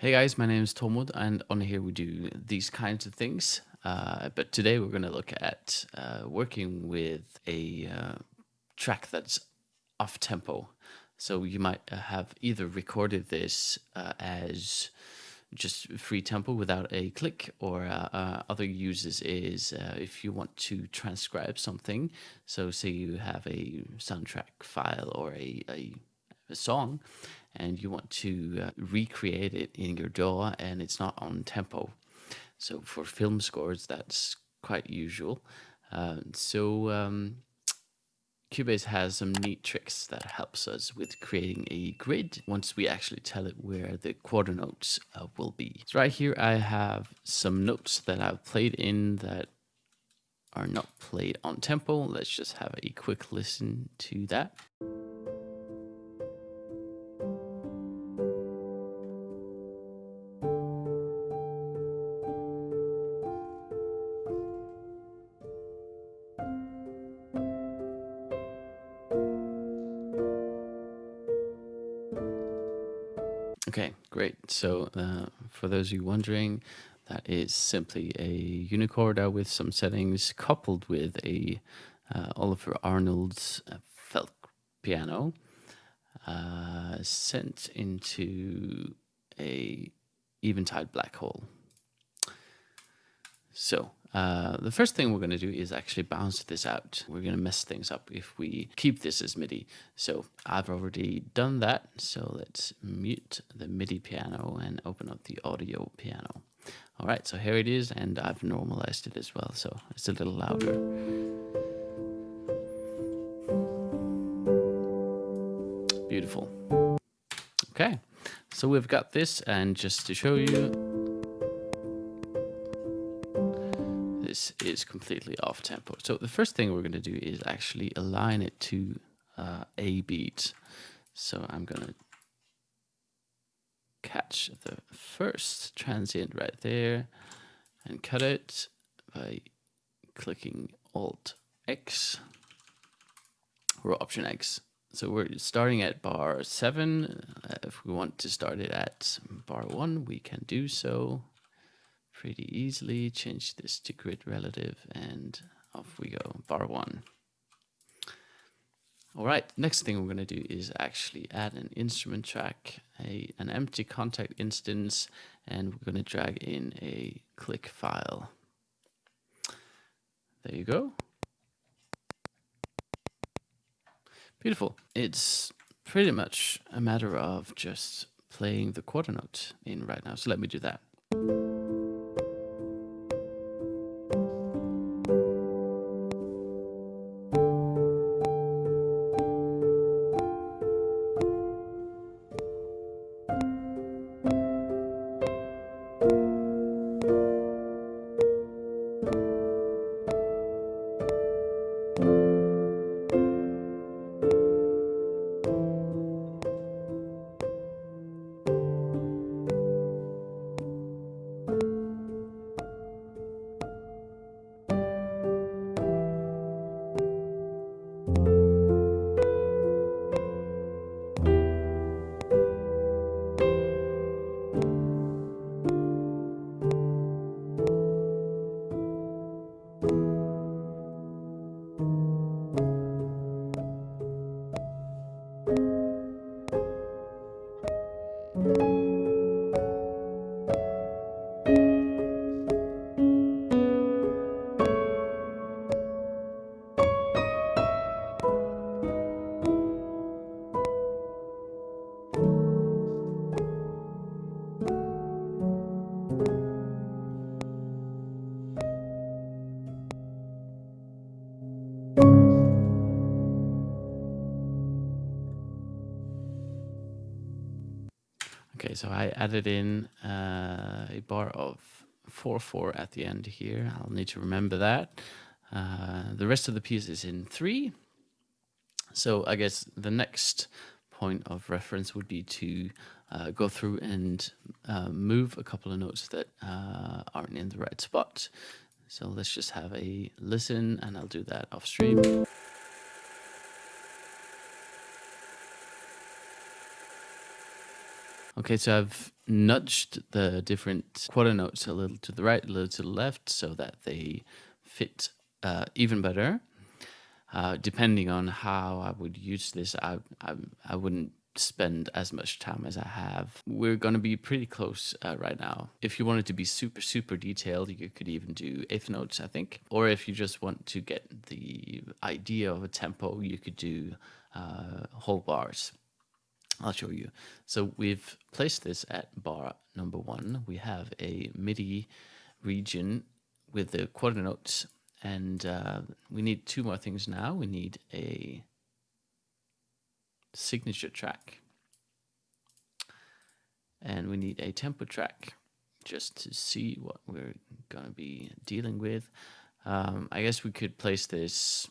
Hey guys, my name is Tormod and on here we do these kinds of things. Uh, but today we're going to look at uh, working with a uh, track that's off tempo. So you might uh, have either recorded this uh, as just free tempo without a click or uh, other uses is if you want to transcribe something. So say you have a soundtrack file or a, a, a song and you want to uh, recreate it in your DAW and it's not on tempo. So for film scores, that's quite usual. Uh, so um, Cubase has some neat tricks that helps us with creating a grid once we actually tell it where the quarter notes uh, will be. So right here I have some notes that I've played in that are not played on tempo. Let's just have a quick listen to that. Okay, great. So uh, for those of you wondering, that is simply a Una Corda with some settings coupled with a uh, Olafur Arnalds' uh, felt piano uh, sent into a Eventide black hole. So uh, the first thing we're going to do is actually bounce this out. We're going to mess things up if we keep this as MIDI. So I've already done that. So let's mute the MIDI piano and open up the audio piano. All right, so here it is, and I've normalized it as well, so it's a little louder. Beautiful. Okay, so we've got this, and just to show you, this is completely off tempo. So the first thing we're going to do is actually align it to uh, a beat. So I'm going to catch the first transient right there and cut it by clicking Alt X or Option X. So we're starting at bar 7. Uh, if we want to start it at bar 1, we can do so pretty easily. Change this to grid relative and off we go, bar one. All right, next thing we're going to do is actually add an instrument track, a, an empty Kontakt instance, and we're going to drag in a click file. There you go. Beautiful. It's pretty much a matter of just playing the quarter note in right now. So let me do that. So I added in uh, a bar of 4-4 at the end here. I'll need to remember that. Uh, the rest of the piece is in 3. So I guess the next point of reference would be to uh, go through and uh, move a couple of notes that uh, aren't in the right spot. So let's just have a listen and I'll do that off stream. Okay, so I've nudged the different quarter notes a little to the right, a little to the left, so that they fit uh, even better. Uh, depending on how I would use this, I, I, I wouldn't spend as much time as I have. We're going to be pretty close uh, right now. If you wanted to be super, super detailed, you could even do eighth notes, I think. Or if you just want to get the idea of a tempo, you could do uh, whole bars. I'll show you. So we've placed this at bar number one. We have a MIDI region with the quarter notes and uh, we need two more things now. We need a signature track. And we need a tempo track just to see what we're going to be dealing with. Um, I guess we could place this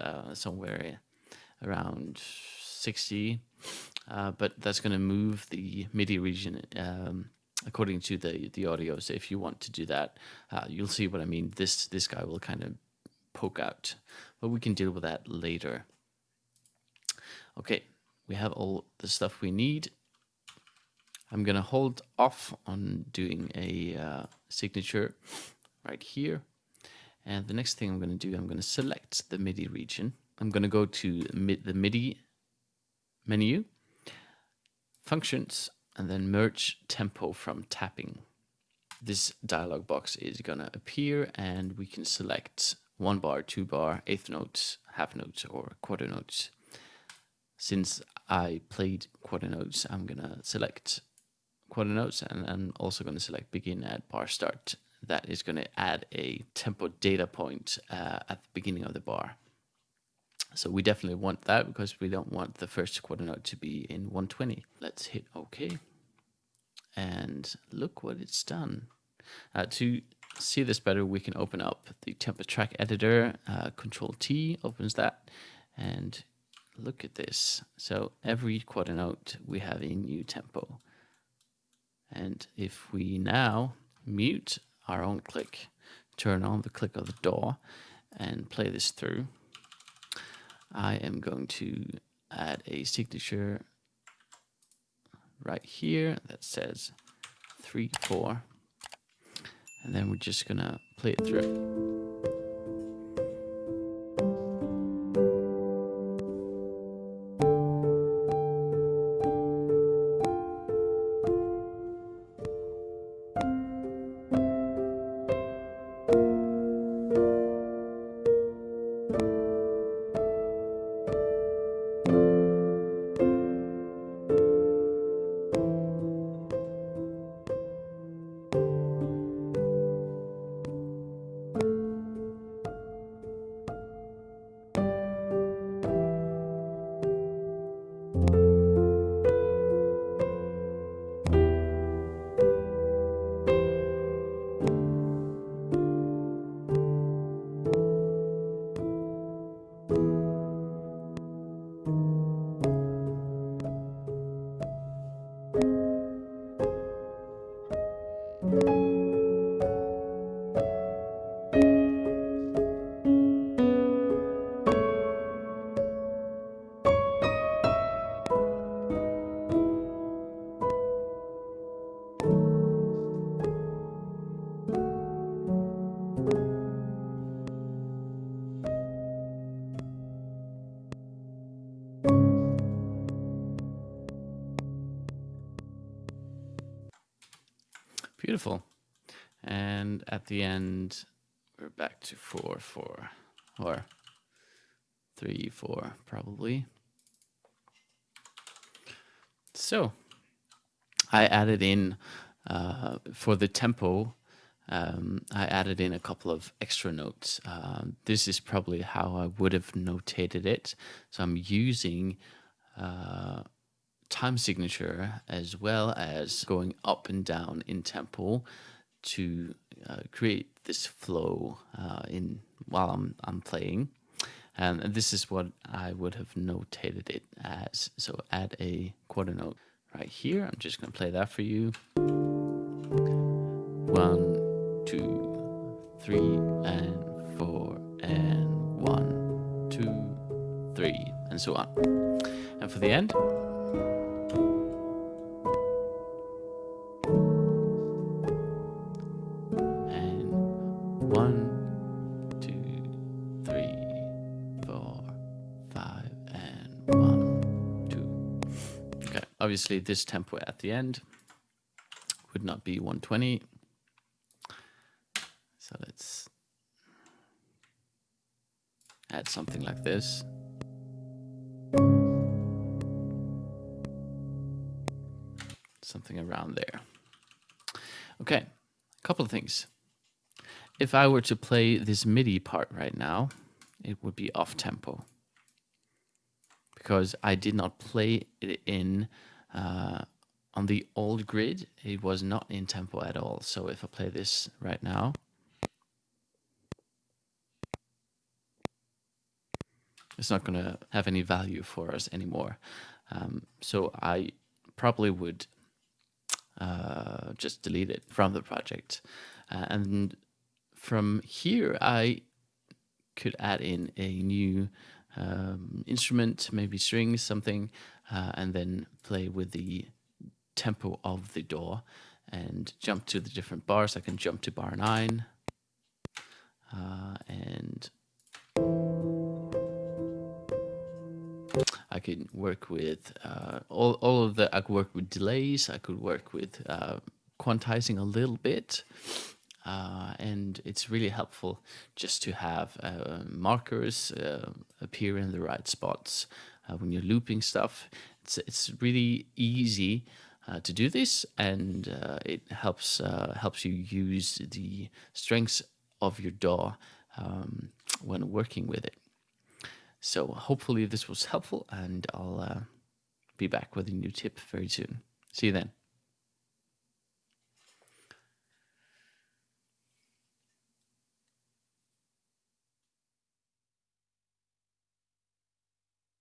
uh, somewhere around 60, uh, but that's going to move the MIDI region um, according to the the audio. So if you want to do that, uh, you'll see what I mean. This this guy will kind of poke out, but we can deal with that later. Okay, we have all the stuff we need. I'm gonna hold off on doing a uh, signature right here. And the next thing I'm gonna do, I'm gonna select the MIDI region. I'm gonna go to mid, the MIDI menu, functions, and then merge tempo from tapping. This dialog box is gonna appear and we can select one bar, two bar, eighth notes, half notes, or quarter notes. Since I played quarter notes, I'm gonna select quarter notes and I'm also gonna select begin at bar start. That is gonna add a tempo data point uh, at the beginning of the bar. So we definitely want that because we don't want the first quarter note to be in 120. Let's hit OK. And look what it's done. Uh, to see this better, we can open up the tempo track editor. Uh, Control T opens that. And look at this. So every quarter note, we have a new tempo. And if we now mute our own click, turn on the click of the DAW, and play this through, I am going to add a signature right here that says 3, 4. And then we're just going to play it through. Beautiful. And at the end, we're back to four, four, or three, four, probably. So I added in uh, for the tempo, um, I added in a couple of extra notes. Uh, this is probably how I would have notated it. So I'm using uh, time signature as well as going up and down in tempo to uh, create this flow uh, in while I'm, I'm playing. And this is what I would have notated it as. So add a quarter note right here. I'm just going to play that for you. One, two, three, and four, and one, two, three, and so on. And for the end, obviously this tempo at the end would not be 120. So let's add something like this. Something around there. Okay, a couple of things. If I were to play this MIDI part right now, it would be off tempo because I did not play it in uh, on the old grid. It was not in tempo at all. So if I play this right now, it's not going to have any value for us anymore. Um, so I probably would uh, just delete it from the project. Uh, and from here, I could add in a new um, instrument, maybe strings, something, uh, and then play with the tempo of the DAW and jump to the different bars. I can jump to bar 9 uh, and I can work with uh, all, all of the, I could work with delays, I could work with uh, quantizing a little bit. Uh, and it's really helpful just to have uh, markers uh, appear in the right spots uh, when you're looping stuff. It's, it's really easy to do this and it helps, helps you use the strengths of your DAW um, when working with it. So hopefully this was helpful and I'll uh, be back with a new tip very soon. See you then.